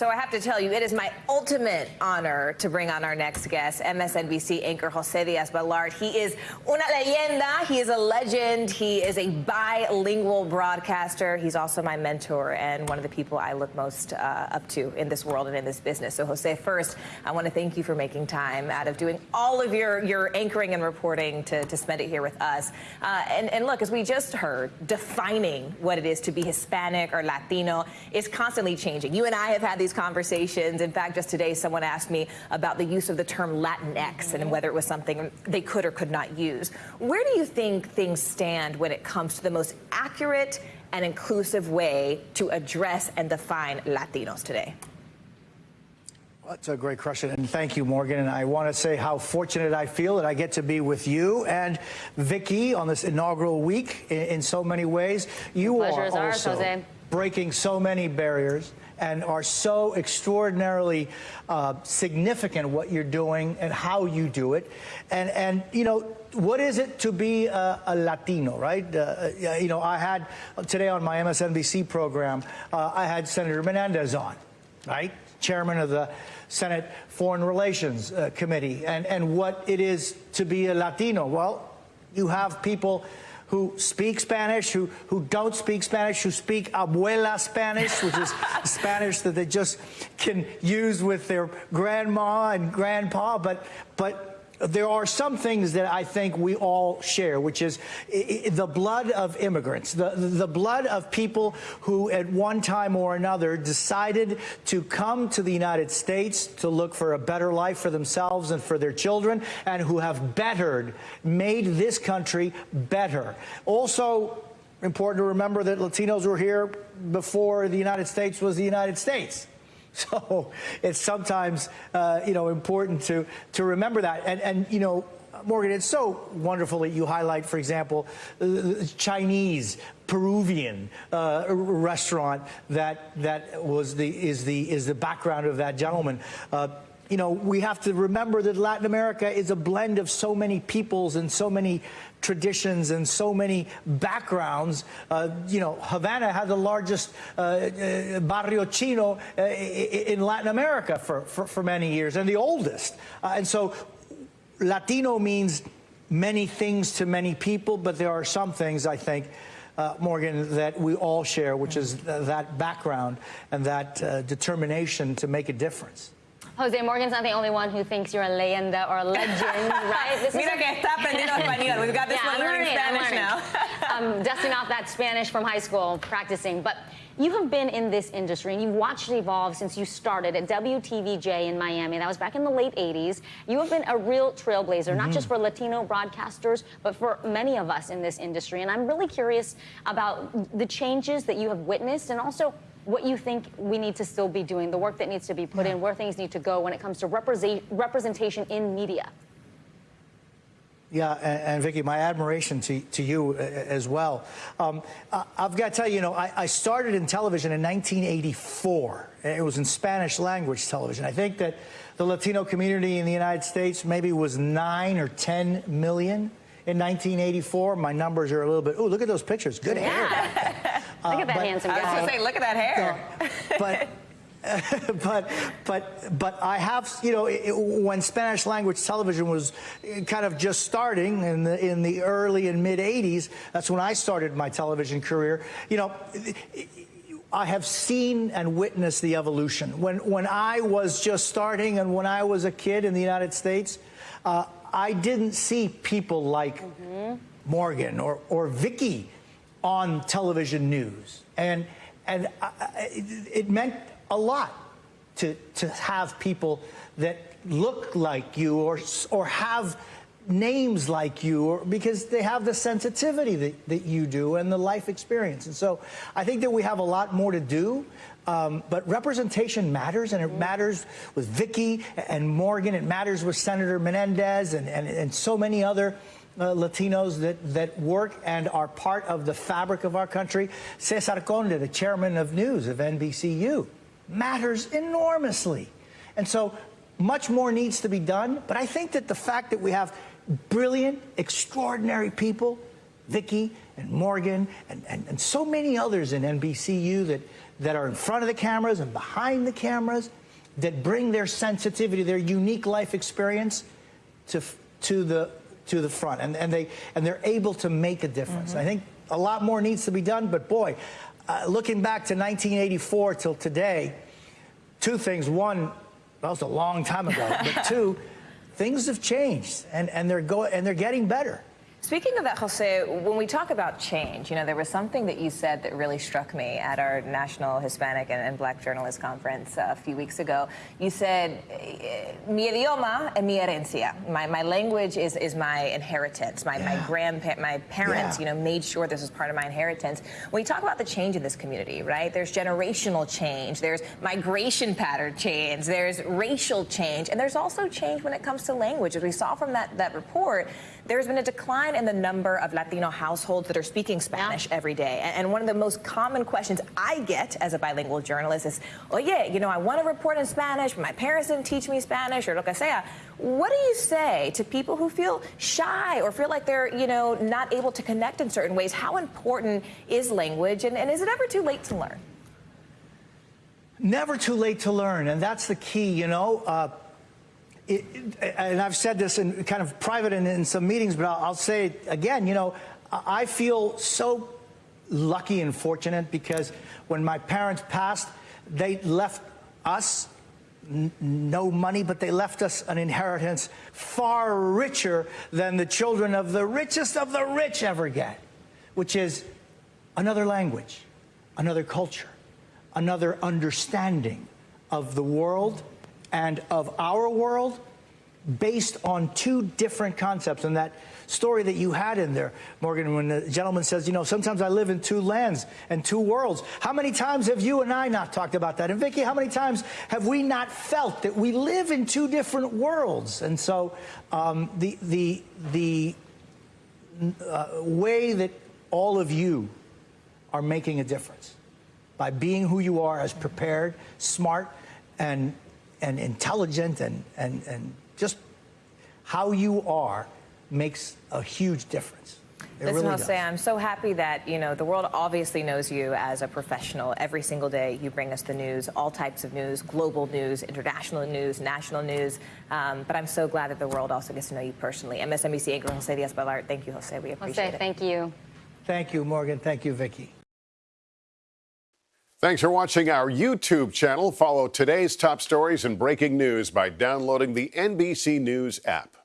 So I have to tell you, it is my ultimate honor to bring on our next guest, MSNBC anchor Jose Diaz-Balart. He is una leyenda. He is a legend. He is a bilingual broadcaster. He's also my mentor and one of the people I look most uh, up to in this world and in this business. So Jose, first, I want to thank you for making time out of doing all of your, your anchoring and reporting to, to spend it here with us. Uh, and, and look, as we just heard, defining what it is to be Hispanic or Latino is constantly changing. You and I have had these conversations. In fact, just today, someone asked me about the use of the term Latinx and whether it was something they could or could not use. Where do you think things stand when it comes to the most accurate and inclusive way to address and define Latinos today? That's a great question, and thank you, Morgan. And I want to say how fortunate I feel that I get to be with you and Vicky on this inaugural week in, in so many ways. You are also ours, Jose. breaking so many barriers and are so extraordinarily uh, significant what you're doing and how you do it. And, and you know, what is it to be a, a Latino, right? Uh, you know, I had today on my MSNBC program, uh, I had Senator Menendez on, right? Chairman of the Senate Foreign Relations uh, Committee. And, and what it is to be a Latino. Well, you have people who speak Spanish, who, who don't speak Spanish, who speak abuela Spanish, which is Spanish that they just can use with their grandma and grandpa, but, but there are some things that I think we all share, which is the blood of immigrants, the, the blood of people who at one time or another decided to come to the United States to look for a better life for themselves and for their children, and who have bettered, made this country better. Also, important to remember that Latinos were here before the United States was the United States. So it's sometimes, uh, you know, important to, to remember that. And, and, you know, Morgan, it's so wonderful that you highlight, for example, Chinese, Peruvian uh, restaurant that that was the is the is the background of that gentleman. Uh, you know, we have to remember that Latin America is a blend of so many peoples and so many traditions and so many backgrounds. Uh, you know, Havana had the largest uh, uh, barrio chino uh, in Latin America for, for, for, many years and the oldest. Uh, and so Latino means many things to many people, but there are some things, I think, uh, Morgan, that we all share, which is th that background and that uh, determination to make a difference. Jose Morgan's not the only one who thinks you're a leyenda or a legend, right? This Mira que está aprendiendo español. We've got this yeah, one learning, learning Spanish now. I'm dusting off that Spanish from high school, practicing. But you have been in this industry and you've watched it evolve since you started at WTVJ in Miami. That was back in the late 80s. You have been a real trailblazer, mm not just for Latino broadcasters, but for many of us in this industry. And I'm really curious about the changes that you have witnessed and also what you think we need to still be doing, the work that needs to be put yeah. in, where things need to go when it comes to represent, representation in media. Yeah, and, and, Vicky, my admiration to, to you as well. Um, I've got to tell you, you know, I, I, started in television in 1984. It was in Spanish language television. I think that the Latino community in the United States maybe was nine or 10 million in 1984. My numbers are a little bit, oh, look at those pictures. Good yeah. hair. look at that handsome guy. I was going to say, look at that hair. But but but but I have you know it, when Spanish language television was kind of just starting in the in the early and mid 80s that's when I started my television career you know I have seen and witnessed the evolution when when I was just starting and when I was a kid in the United States uh, I didn't see people like mm -hmm. Morgan or, or Vicky on television news. And, and I, it, it meant a lot to, to have people that look like you or, or have names like you or, because they have the sensitivity that, that you do and the life experience. And so I think that we have a lot more to do. Um, but representation matters, and it matters with Vicky and Morgan. It matters with Senator Menendez and, and, and so many other uh, Latinos that, that work and are part of the fabric of our country. Cesar Conde, the chairman of news of NBCU, matters enormously. And so much more needs to be done. But I think that the fact that we have brilliant, extraordinary people Vicky and Morgan and, and, and so many others in NBCU that, that are in front of the cameras and behind the cameras that bring their sensitivity, their unique life experience to, to, the, to the front. And, and, they, and they're able to make a difference. I think a lot more needs to be done, but boy, uh, looking back to 1984 till today, two things. One, that was a long time ago, but two, things have changed and, and, they're go, and they're getting better. Speaking of that, Jose, when we talk about change, you know, there was something that you said that really struck me at our National Hispanic and, and Black Journalist Conference uh, a few weeks ago. You said, eh, mi idioma es mi herencia. My, my language is, is my inheritance. My, my grandpa, my parents, Yeah. you know, made sure this was part of my inheritance. When you talk about the change in this community, right, there's generational change, there's migration pattern change, there's racial change, and there's also change when it comes to language. As we saw from that, that report, there's been a decline in the number of Latino households that are speaking Spanish every day. And, and one of the most common questions I get as a bilingual journalist is, oh yeah, you know, I want to report in Spanish, but my parents didn't teach me Spanish or lo que sea. What do you say to people who feel shy or feel like they're, you know, not able to connect in certain ways? How important is language and, and is it ever too late to learn? Never too late to learn, and that's the key, you know. Uh, it, and I've said this in kind of private and in some meetings, but I'll, I'll say it again. You know, I feel so lucky and fortunate because when my parents passed, they left us no money, but they left us an inheritance far richer than the children of the richest of the rich ever get, which is another language, another culture, another understanding of the world and of our world based on two different concepts. And that story that you had in there, Morgan, when the gentleman says, you know, sometimes I live in two lands and two worlds. How many times have you and I not talked about that? And Vicky, how many times have we not felt that we live in two different worlds? And so um, the, the, the uh, way that all of you are making a difference by being who you are as prepared, smart, and, and intelligent, and, and, and just how you are makes a huge difference. It Listen, really Jose, does. I'm so happy that, you know, the world obviously knows you as a professional. Every single day you bring us the news, all types of news, global news, international news, national news. Um, but I'm so glad that the world also gets to know you personally. MSNBC anchor Jose Diaz-Balart, thank you, Jose. We appreciate Jose, it. thank you. Thank you, Morgan. Thank you, Vicky. Thanks for watching our YouTube channel. Follow today's top stories and breaking news by downloading the NBC News app.